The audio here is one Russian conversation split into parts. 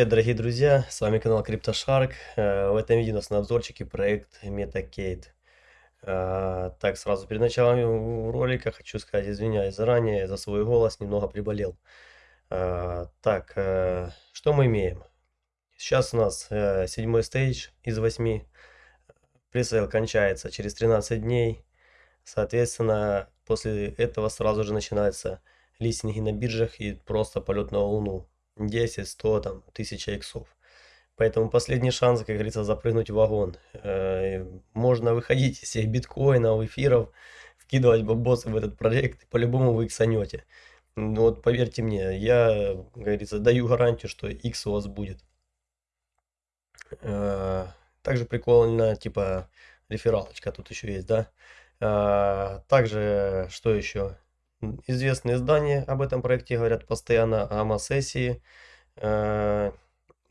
привет, дорогие друзья! С вами канал CryptoShark. Э, в этом видео у нас на обзорчике проект Metacade. Э, так, сразу перед началом ролика хочу сказать, извиняюсь заранее за свой голос, немного приболел. Э, так, что мы имеем? Сейчас у нас седьмой stage из восьми. Presale кончается через 13 дней. Соответственно, после этого сразу же начинается листинги на биржах и просто полет на Луну. 10, 100, там, 1000 иксов. Поэтому последний шанс, как говорится, запрыгнуть в вагон. Э, можно выходить из всех биткоинов, эфиров, вкидывать бабосы в этот проект, по-любому вы иксанете. Ну вот поверьте мне, я, как говорится, даю гарантию, что X у вас будет. Э, также прикольно, типа, рефералочка тут еще есть, да. Э, также, что еще? Известные издания об этом проекте говорят постоянно, АМА-сессии э,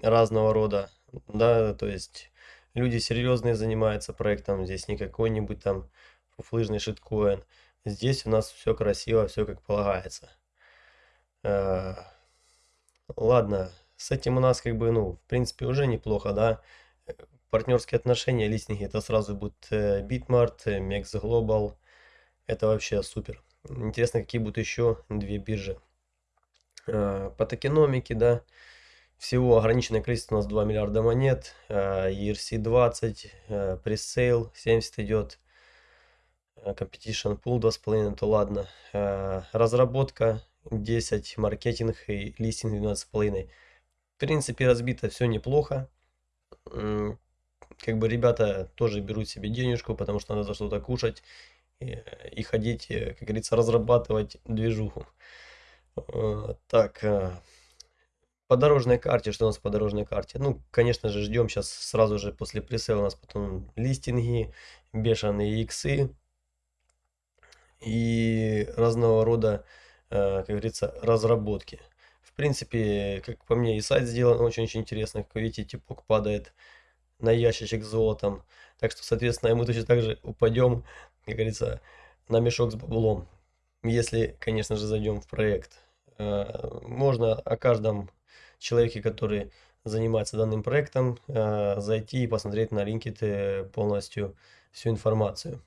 разного рода, да, то есть люди серьезные занимаются проектом, здесь не какой-нибудь там фуфлыжный шиткоин, здесь у нас все красиво, все как полагается. Э, ладно, с этим у нас как бы, ну, в принципе, уже неплохо, да, партнерские отношения, листинги, это сразу будет э, Bitmart, Mex Global, это вообще супер. Интересно, какие будут еще две биржи. А, по токеномике, да, всего ограниченное количество у нас 2 миллиарда монет, ERC20, пресейл 70 идет, competition pool 2,5, то ладно. Разработка 10, маркетинг и листинг 12,5. В принципе, разбито все неплохо. Как бы ребята тоже берут себе денежку, потому что надо за что-то кушать и ходить, как говорится, разрабатывать движуху. Э, так, э, по дорожной карте, что у нас по дорожной карте? Ну, конечно же, ждем сейчас сразу же после пресейла у нас потом листинги, бешеные иксы и разного рода, э, как говорится, разработки. В принципе, как по мне, и сайт сделан очень-очень интересно. Как вы видите, типок падает на ящичек с золотом. Так что, соответственно, мы точно так же упадем как говорится, на мешок с баблом. Если, конечно же, зайдем в проект. Э, можно о каждом человеке, который занимается данным проектом, э, зайти и посмотреть на LinkedIn полностью всю информацию.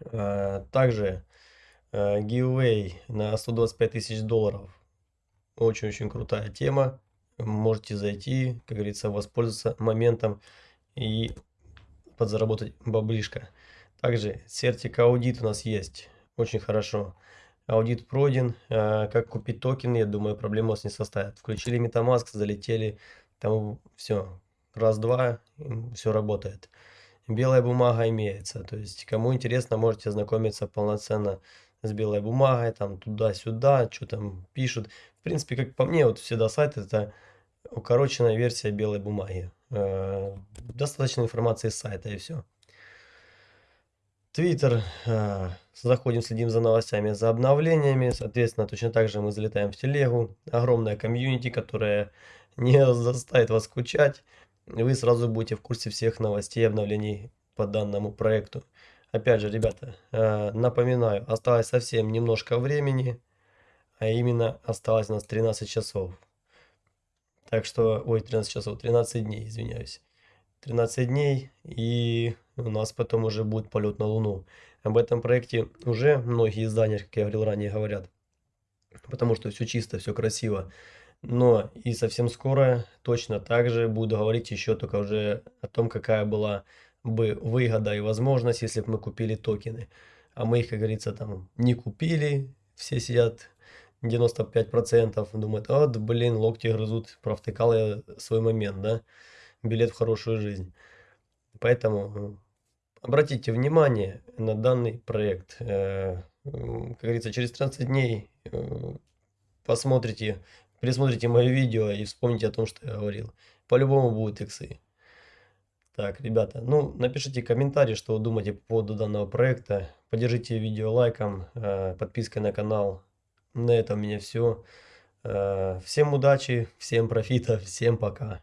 Э, также giveaway на 125 тысяч долларов. Очень-очень крутая тема. Можете зайти, как говорится, воспользоваться моментом и подзаработать баблишко. Также сертик аудит у нас есть. Очень хорошо. Аудит пройден. А, как купить токены, я думаю, проблем у вас не составит. Включили Metamask, залетели. Там все. Раз-два, все работает. Белая бумага имеется. То есть, кому интересно, можете ознакомиться полноценно с белой бумагой. Там туда-сюда, что там пишут. В принципе, как по мне, вот всегда сайт это укороченная версия белой бумаги. А, достаточно информации с сайта и все. Твиттер, э, заходим, следим за новостями, за обновлениями. Соответственно, точно так же мы залетаем в телегу. Огромная комьюнити, которая не заставит вас скучать. Вы сразу будете в курсе всех новостей и обновлений по данному проекту. Опять же, ребята, э, напоминаю, осталось совсем немножко времени, а именно осталось у нас 13 часов. Так что, ой, 13 часов, 13 дней, извиняюсь. 13 дней и у нас потом уже будет полет на Луну. Об этом проекте уже многие издания, как я говорил ранее, говорят. Потому что все чисто, все красиво. Но и совсем скоро точно так же буду говорить еще только уже о том, какая была бы выгода и возможность, если бы мы купили токены. А мы их, как говорится, там не купили. Все сидят 95%, думают, вот, блин, локти грызут, провтыкал я свой момент, да, билет в хорошую жизнь. Поэтому Обратите внимание на данный проект. Э, как говорится, через 13 дней э, посмотрите, пересмотрите мое видео и вспомните о том, что я говорил. По-любому будут иксы. Так, ребята, ну, напишите комментарий, что вы думаете по поводу данного проекта. Поддержите видео лайком, э, подпиской на канал. На этом у меня все. Всем удачи, всем профита, всем пока.